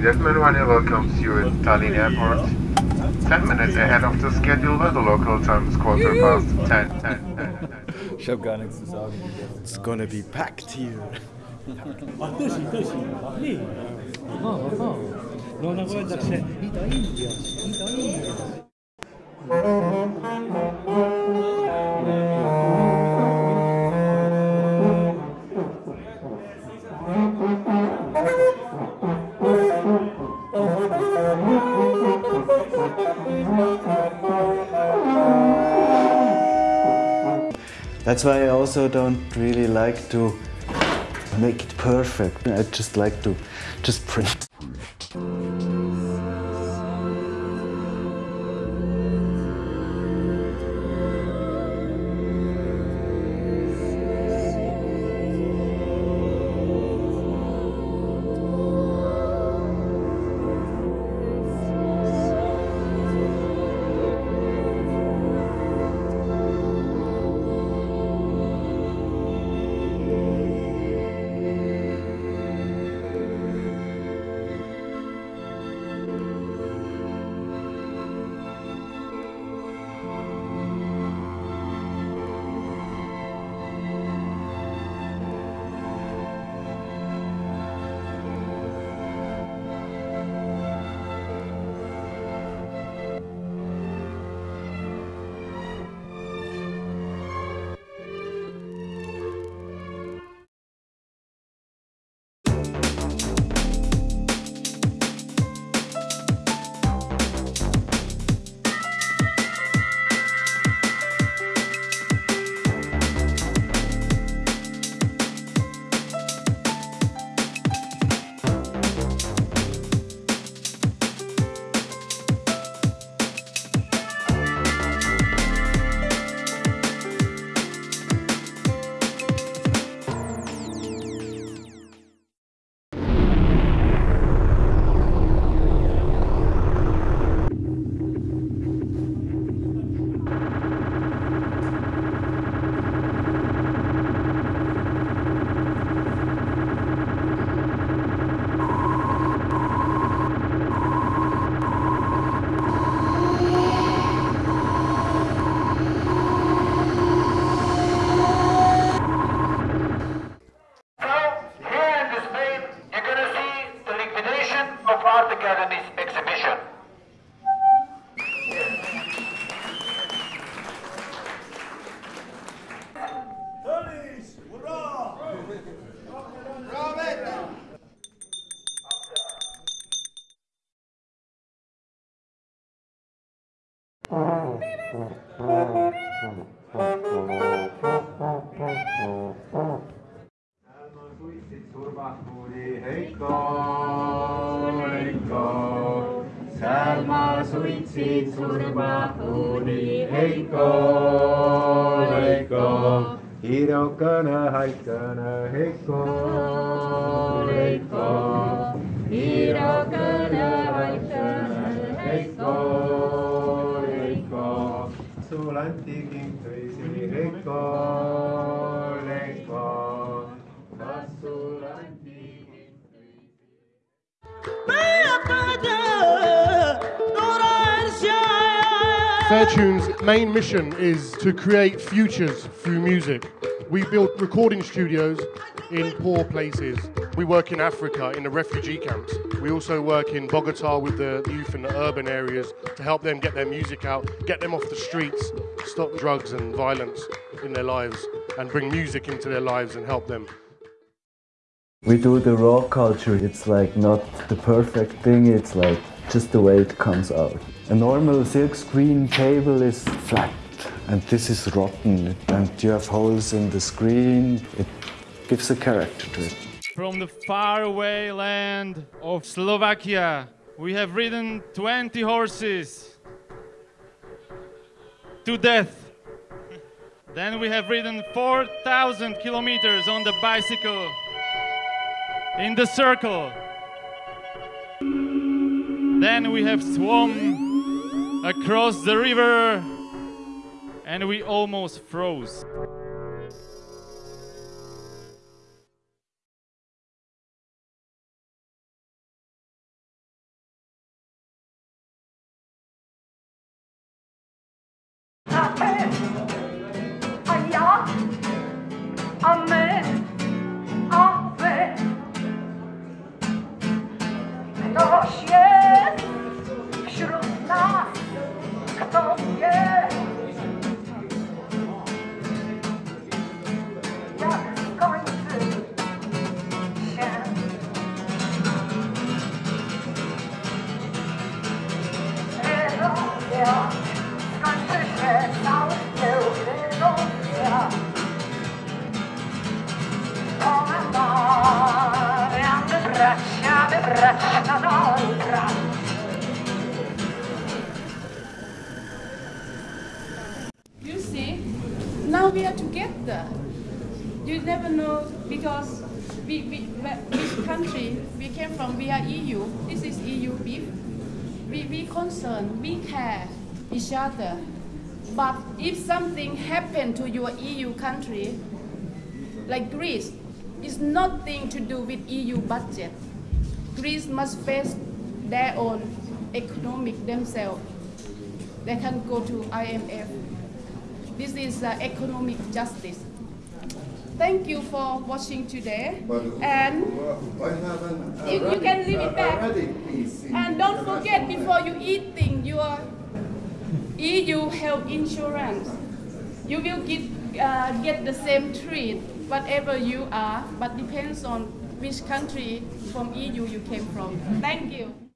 Ladies and gentlemen, Ryanair welcomes you at Tallinn Airport. 10 minutes ahead of the schedule, where the local time is quarter past 10, 10, 10, 10. Ich habe gar nichts zu sagen. It's gonna be packed here. Ah, tõsi, tõsi, nii. ahaa, ahaa. no nagu öeldakse, Ida-Indias, Ida-Indias. That's why I also don't really like to make it perfect. I just like to just print. turvakooli Heiko, Heiko. seal ma suitsin turvakooli Heiko, Heiko. hirukene, haikene Heiko, Heiko. hirukene. Fairtune's main mission is to create futures through music. We build recording studios in poor places. We work in Africa in the refugee camps. We also work in Bogota with the youth in the urban areas to help them get their music out, get them off the streets, stop drugs and violence in their lives, and bring music into their lives and help them. We do the raw culture. It's like not the perfect thing. It's like just the way it comes out. A normal silk screen table is flat and this is rotten and you have holes in the screen. It gives a character to it. From the faraway land of Slovakia, we have ridden 20 horses to death. Then we have ridden 4,000 kilometers on the bicycle in the circle. Then we have swum across the river and we almost froze. We are together. You never know because we, we, which country we came from, we are EU. This is EU beef. We, we concern, we care each other. But if something happened to your EU country, like Greece, it's nothing to do with EU budget. Greece must face their own economic themselves. They can go to IMF. This is uh, economic justice. Thank you for watching today. And you, you can leave it back. And don't forget before you eating your EU health insurance, you will get, uh, get the same treat whatever you are, but depends on which country from EU you came from. Thank you.